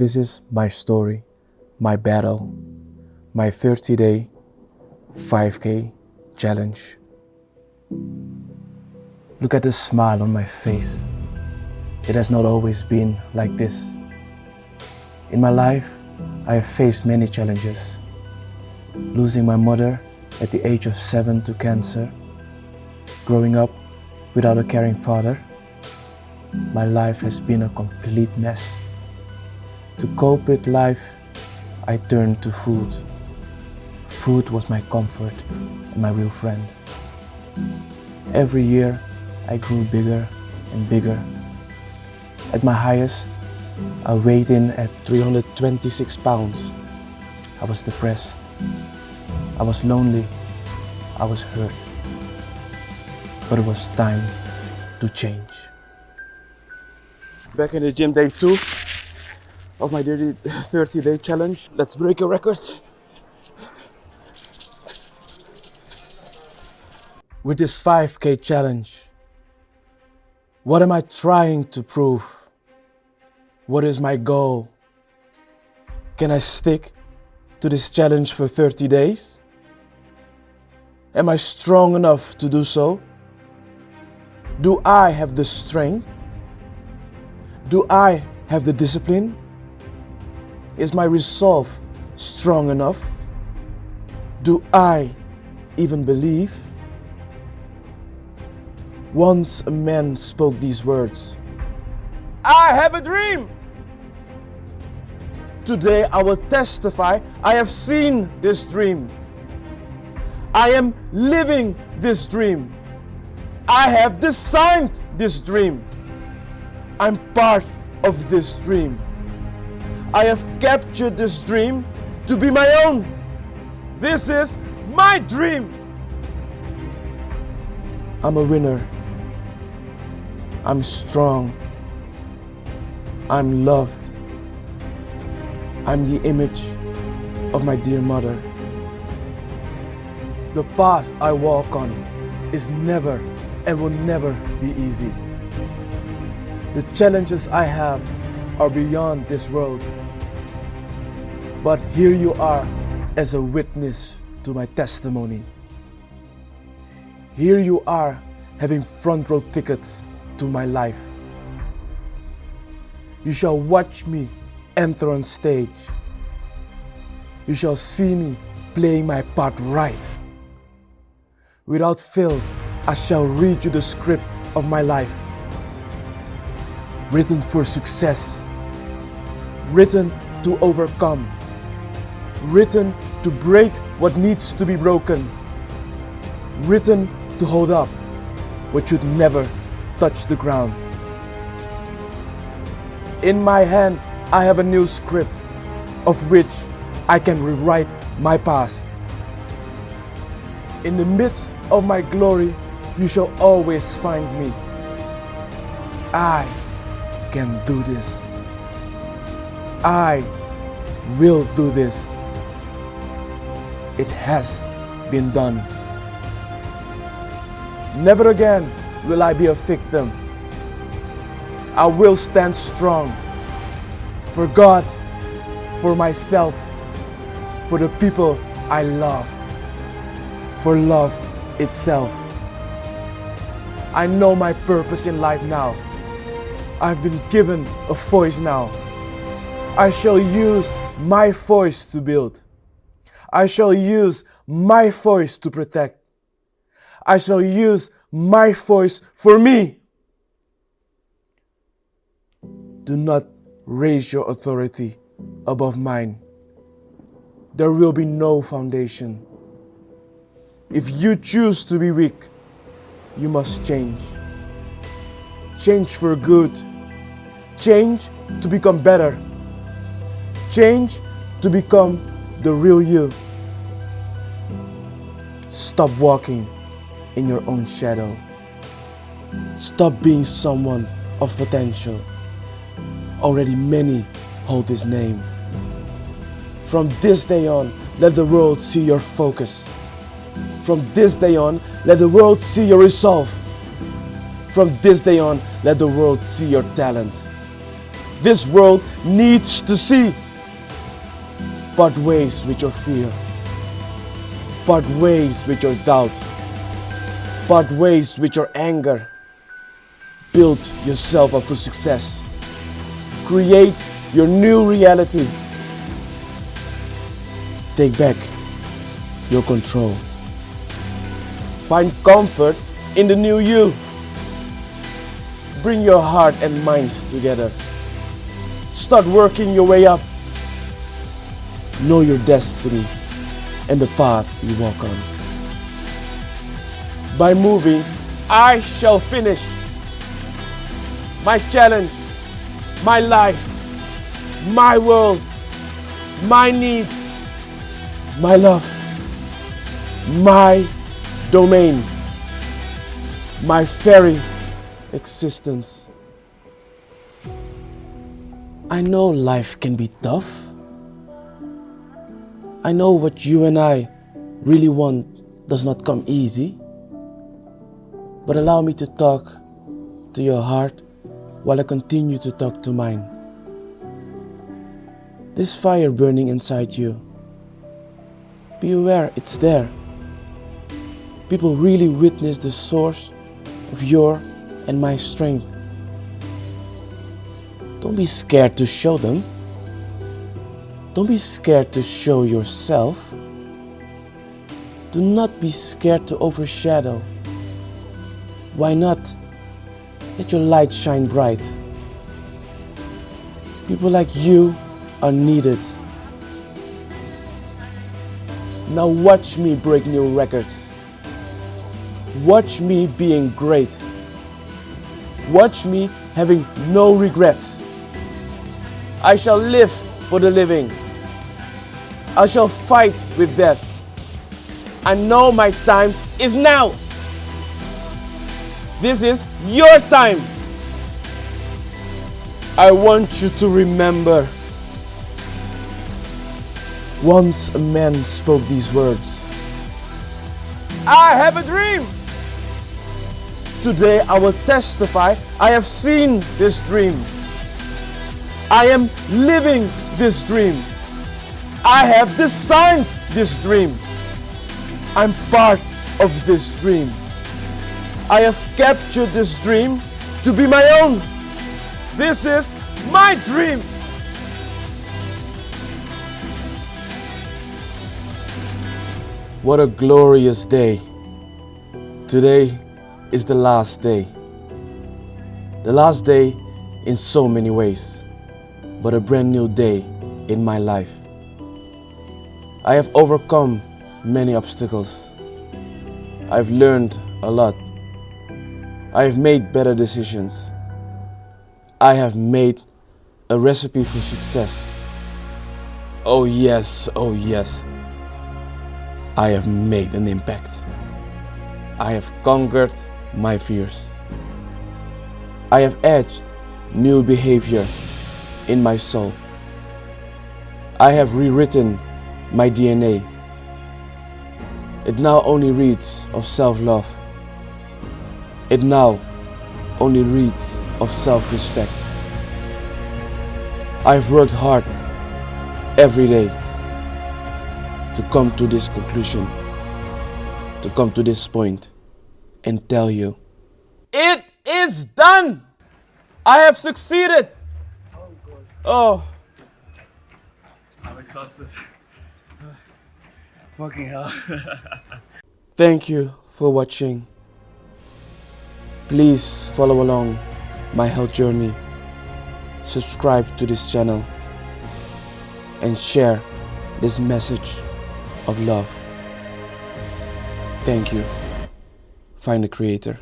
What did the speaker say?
This is my story, my battle, my 30 day 5K challenge. Look at the smile on my face. It has not always been like this. In my life, I have faced many challenges. Losing my mother at the age of seven to cancer, growing up without a caring father, my life has been a complete mess. To cope with life, I turned to food. Food was my comfort and my real friend. Every year, I grew bigger and bigger. At my highest, I weighed in at 326 pounds. I was depressed. I was lonely. I was hurt. But it was time to change. Back in the gym day two of my 30 day challenge. Let's break a record. With this 5k challenge, what am I trying to prove? What is my goal? Can I stick to this challenge for 30 days? Am I strong enough to do so? Do I have the strength? Do I have the discipline? Is my resolve strong enough? Do I even believe? Once a man spoke these words I have a dream! Today I will testify I have seen this dream. I am living this dream. I have designed this dream. I'm part of this dream. I have captured this dream to be my own. This is my dream. I'm a winner. I'm strong. I'm loved. I'm the image of my dear mother. The path I walk on is never and will never be easy. The challenges I have are beyond this world. But here you are as a witness to my testimony. Here you are having front row tickets to my life. You shall watch me enter on stage. You shall see me playing my part right. Without fail, I shall read you the script of my life. Written for success. Written to overcome written to break what needs to be broken, written to hold up what should never touch the ground. In my hand, I have a new script of which I can rewrite my past. In the midst of my glory, you shall always find me. I can do this. I will do this it has been done. Never again will I be a victim. I will stand strong for God, for myself, for the people I love, for love itself. I know my purpose in life now. I've been given a voice now. I shall use my voice to build. I shall use my voice to protect. I shall use my voice for me. Do not raise your authority above mine. There will be no foundation. If you choose to be weak, you must change. Change for good. Change to become better. Change to become the real you. Stop walking in your own shadow. Stop being someone of potential. Already many hold his name. From this day on, let the world see your focus. From this day on, let the world see your resolve. From this day on, let the world see your talent. this world needs to see. Part ways with your fear. Part ways with your doubt. Part ways with your anger. Build yourself up for success. Create your new reality. Take back your control. Find comfort in the new you. Bring your heart and mind together. Start working your way up. Know your destiny and the path you walk on. By moving, I shall finish my challenge, my life, my world, my needs, my love, my domain, my very existence. I know life can be tough. I know what you and I really want does not come easy. But allow me to talk to your heart while I continue to talk to mine. This fire burning inside you, be aware it's there. People really witness the source of your and my strength. Don't be scared to show them. Don't be scared to show yourself. Do not be scared to overshadow. Why not? Let your light shine bright. People like you are needed. Now watch me break new records. Watch me being great. Watch me having no regrets. I shall live for the living. I shall fight with death. I know my time is now. This is your time. I want you to remember. Once a man spoke these words. I have a dream. Today I will testify I have seen this dream. I am living this dream. I have designed this dream. I'm part of this dream. I have captured this dream to be my own. This is my dream. What a glorious day. Today is the last day. The last day in so many ways, but a brand new day in my life. I have overcome many obstacles. I've learned a lot. I have made better decisions. I have made a recipe for success. Oh yes, oh yes. I have made an impact. I have conquered my fears. I have edged new behavior in my soul. I have rewritten my DNA. It now only reads of self-love. It now only reads of self-respect. I've worked hard every day to come to this conclusion, to come to this point and tell you, it is done! I have succeeded! Oh, God. oh. I'm exhausted. Fucking hell. thank you for watching. Please follow along my health journey. Subscribe to this channel and share this message of love. Thank you. Find the creator.